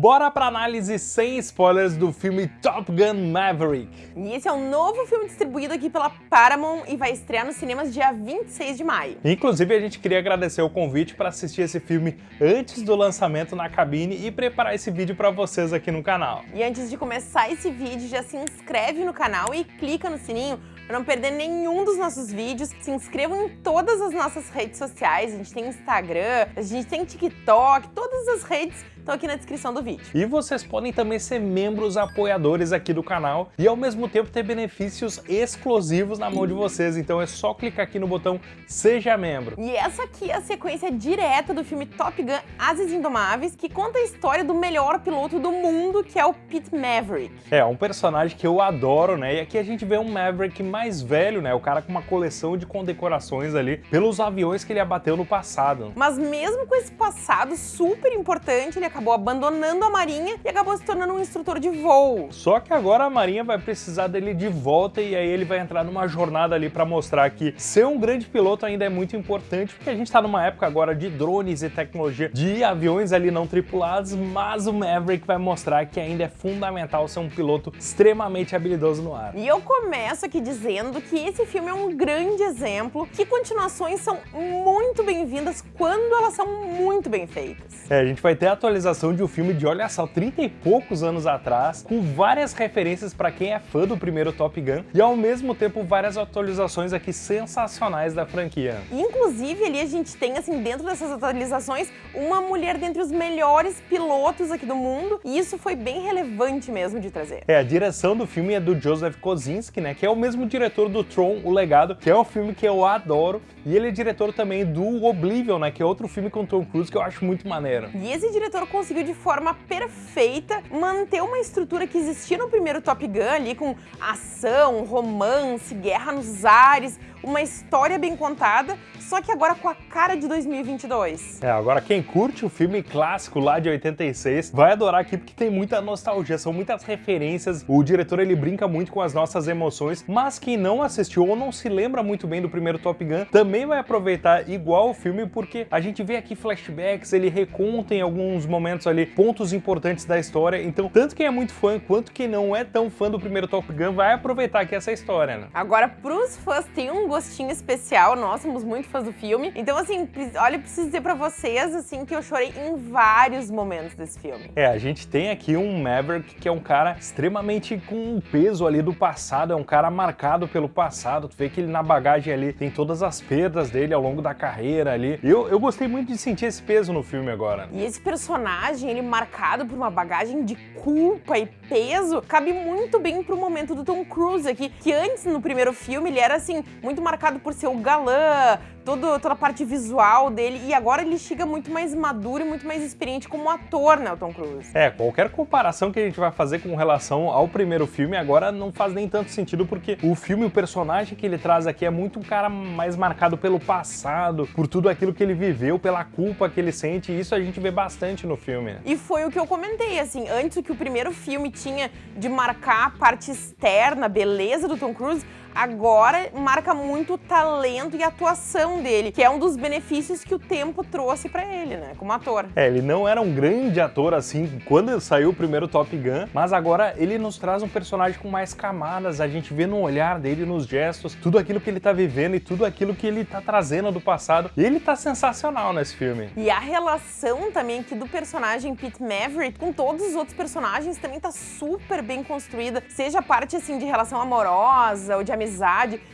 Bora pra análise sem spoilers do filme Top Gun Maverick. E esse é um novo filme distribuído aqui pela Paramount e vai estrear nos cinemas dia 26 de maio. Inclusive, a gente queria agradecer o convite para assistir esse filme antes do lançamento na cabine e preparar esse vídeo para vocês aqui no canal. E antes de começar esse vídeo, já se inscreve no canal e clica no sininho para não perder nenhum dos nossos vídeos. Se inscrevam em todas as nossas redes sociais, a gente tem Instagram, a gente tem TikTok, todas as redes estão aqui na descrição do vídeo. E vocês podem também ser membros apoiadores aqui do canal e ao mesmo tempo ter benefícios exclusivos na mão de vocês, então é só clicar aqui no botão Seja Membro. E essa aqui é a sequência direta do filme Top Gun Ases Indomáveis, que conta a história do melhor piloto do mundo, que é o Pete Maverick. É, um personagem que eu adoro, né? E aqui a gente vê um Maverick mais velho, né? O cara com uma coleção de condecorações ali pelos aviões que ele abateu no passado. Mas mesmo com esse passado super importante, ele acabou abandonando a Marinha e acabou se tornando um instrutor de voo. Só que agora a Marinha vai precisar dele de volta e aí ele vai entrar numa jornada ali para mostrar que ser um grande piloto ainda é muito importante, porque a gente está numa época agora de drones e tecnologia de aviões ali não tripulados, mas o Maverick vai mostrar que ainda é fundamental ser um piloto extremamente habilidoso no ar. E eu começo aqui dizendo que esse filme é um grande exemplo, que continuações são muito bem-vindas quando elas são muito bem feitas. É, a gente vai ter atualizações atualização de um filme de, olha só, 30 e poucos anos atrás, com várias referências para quem é fã do primeiro Top Gun e ao mesmo tempo várias atualizações aqui sensacionais da franquia. Inclusive ali a gente tem, assim, dentro dessas atualizações, uma mulher dentre os melhores pilotos aqui do mundo e isso foi bem relevante mesmo de trazer. É, a direção do filme é do Joseph Kosinski, né, que é o mesmo diretor do Tron, O Legado, que é um filme que eu adoro e ele é diretor também do Oblivion, né, que é outro filme com Tom Cruise que eu acho muito maneiro. E esse diretor conseguiu de forma perfeita manter uma estrutura que existia no primeiro Top Gun ali com ação, romance, guerra nos ares, uma história bem contada, só que agora com a cara de 2022. É, agora quem curte o filme clássico lá de 86 vai adorar aqui porque tem muita nostalgia, são muitas referências, o diretor ele brinca muito com as nossas emoções, mas quem não assistiu ou não se lembra muito bem do primeiro Top Gun também vai aproveitar igual o filme porque a gente vê aqui flashbacks, ele reconta em alguns momentos ali pontos importantes da história, então tanto quem é muito fã quanto quem não é tão fã do primeiro Top Gun vai aproveitar aqui essa história, né? Agora, pros fãs tem um gostinho especial, nós somos muito fãs do filme. Então, assim, olha, eu preciso dizer pra vocês, assim, que eu chorei em vários momentos desse filme. É, a gente tem aqui um Maverick que é um cara extremamente com um peso ali do passado, é um cara marcado pelo passado. Tu vê que ele na bagagem ali tem todas as perdas dele ao longo da carreira ali. Eu, eu gostei muito de sentir esse peso no filme agora. E esse personagem, ele marcado por uma bagagem de culpa e peso, cabe muito bem pro momento do Tom Cruise aqui, que antes, no primeiro filme, ele era, assim, muito muito marcado por ser o galã, todo, toda a parte visual dele, e agora ele chega muito mais maduro e muito mais experiente como ator, né, o Tom Cruise. É, qualquer comparação que a gente vai fazer com relação ao primeiro filme agora não faz nem tanto sentido, porque o filme, o personagem que ele traz aqui é muito um cara mais marcado pelo passado, por tudo aquilo que ele viveu, pela culpa que ele sente, e isso a gente vê bastante no filme. E foi o que eu comentei, assim, antes o que o primeiro filme tinha de marcar a parte externa, a beleza do Tom Cruise, agora marca muito o talento e a atuação dele, que é um dos benefícios que o tempo trouxe pra ele, né, como ator. É, ele não era um grande ator assim quando saiu o primeiro Top Gun, mas agora ele nos traz um personagem com mais camadas, a gente vê no olhar dele, nos gestos, tudo aquilo que ele tá vivendo e tudo aquilo que ele tá trazendo do passado. E ele tá sensacional nesse filme. E a relação também aqui do personagem Pete Maverick com todos os outros personagens também tá super bem construída, seja a parte assim de relação amorosa ou de amizade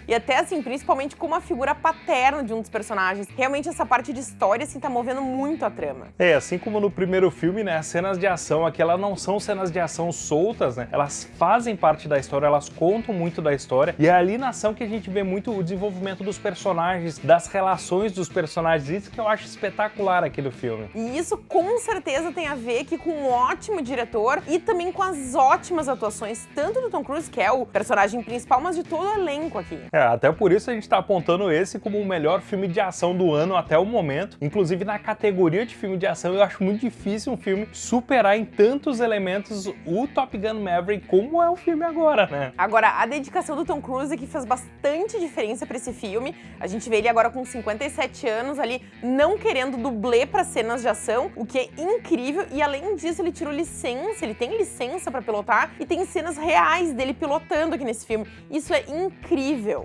e até assim, principalmente como a figura paterna de um dos personagens. Realmente essa parte de história assim tá movendo muito a trama. É, assim como no primeiro filme, né, as cenas de ação aqui elas não são cenas de ação soltas, né? Elas fazem parte da história, elas contam muito da história e é ali na ação que a gente vê muito o desenvolvimento dos personagens, das relações dos personagens, isso que eu acho espetacular aqui do filme. E isso com certeza tem a ver aqui com um ótimo diretor e também com as ótimas atuações, tanto do Tom Cruise, que é o personagem principal, mas de toda elenco aqui. É, até por isso a gente tá apontando esse como o melhor filme de ação do ano até o momento. Inclusive na categoria de filme de ação, eu acho muito difícil um filme superar em tantos elementos o Top Gun Maverick como é o filme agora, né? Agora, a dedicação do Tom Cruise aqui faz bastante diferença para esse filme. A gente vê ele agora com 57 anos ali, não querendo dublê para cenas de ação, o que é incrível. E além disso, ele tirou licença, ele tem licença para pilotar e tem cenas reais dele pilotando aqui nesse filme. Isso é incrível.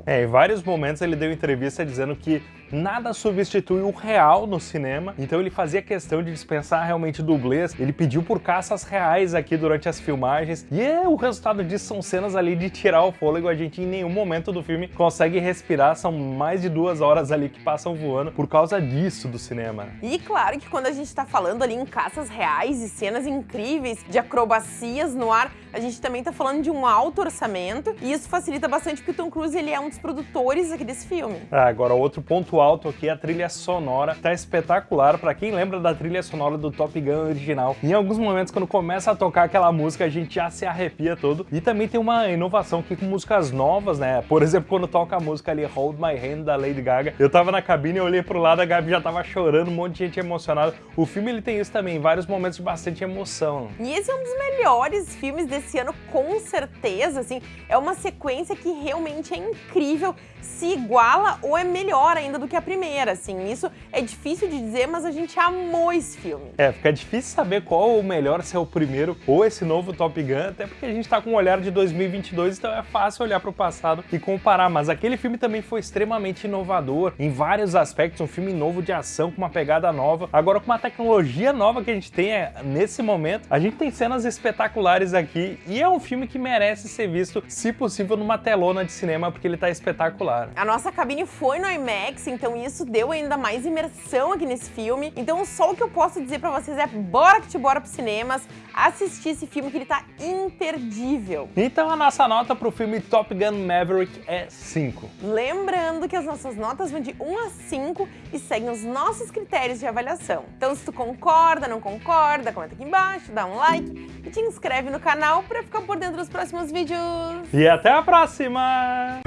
É, em vários momentos ele deu entrevista dizendo que nada substitui o real no cinema, então ele fazia questão de dispensar realmente dublês, ele pediu por caças reais aqui durante as filmagens, e é, o resultado disso são cenas ali de tirar o fôlego, a gente em nenhum momento do filme consegue respirar, são mais de duas horas ali que passam voando por causa disso do cinema. E claro que quando a gente tá falando ali em caças reais e cenas incríveis de acrobacias no ar, a gente também tá falando de um alto orçamento, e isso facilita bastante porque o Tom Cruise ele é um dos produtores aqui desse filme. Ah, agora outro ponto alto aqui, a trilha sonora tá espetacular, pra quem lembra da trilha sonora do Top Gun original. Em alguns momentos, quando começa a tocar aquela música, a gente já se arrepia todo. E também tem uma inovação aqui com músicas novas, né? Por exemplo, quando toca a música ali, Hold My Hand, da Lady Gaga, eu tava na cabine, eu olhei pro lado, a Gabi já tava chorando, um monte de gente emocionada. O filme, ele tem isso também, vários momentos de bastante emoção. E esse é um dos melhores filmes desse ano, com certeza, assim, é uma sequência que realmente é incrível, se iguala ou é melhor ainda do que a primeira, assim. Isso é difícil de dizer, mas a gente amou esse filme. É, fica difícil saber qual o melhor, se é o primeiro ou esse novo Top Gun, até porque a gente tá com um olhar de 2022, então é fácil olhar pro passado e comparar, mas aquele filme também foi extremamente inovador em vários aspectos, um filme novo de ação com uma pegada nova, agora com uma tecnologia nova que a gente tem é, nesse momento, a gente tem cenas espetaculares aqui. E é um filme que merece ser visto, se possível, numa telona de cinema, porque ele tá espetacular. A nossa cabine foi no IMAX, então isso deu ainda mais imersão aqui nesse filme. Então só o que eu posso dizer pra vocês é bora que te bora pros cinemas, assistir esse filme que ele tá imperdível. Então a nossa nota pro filme Top Gun Maverick é 5. Lembrando que as nossas notas vão de 1 a 5 e seguem os nossos critérios de avaliação. Então se tu concorda, não concorda, comenta aqui embaixo, dá um like e te inscreve no canal pra ficar por dentro dos próximos vídeos. E até a próxima!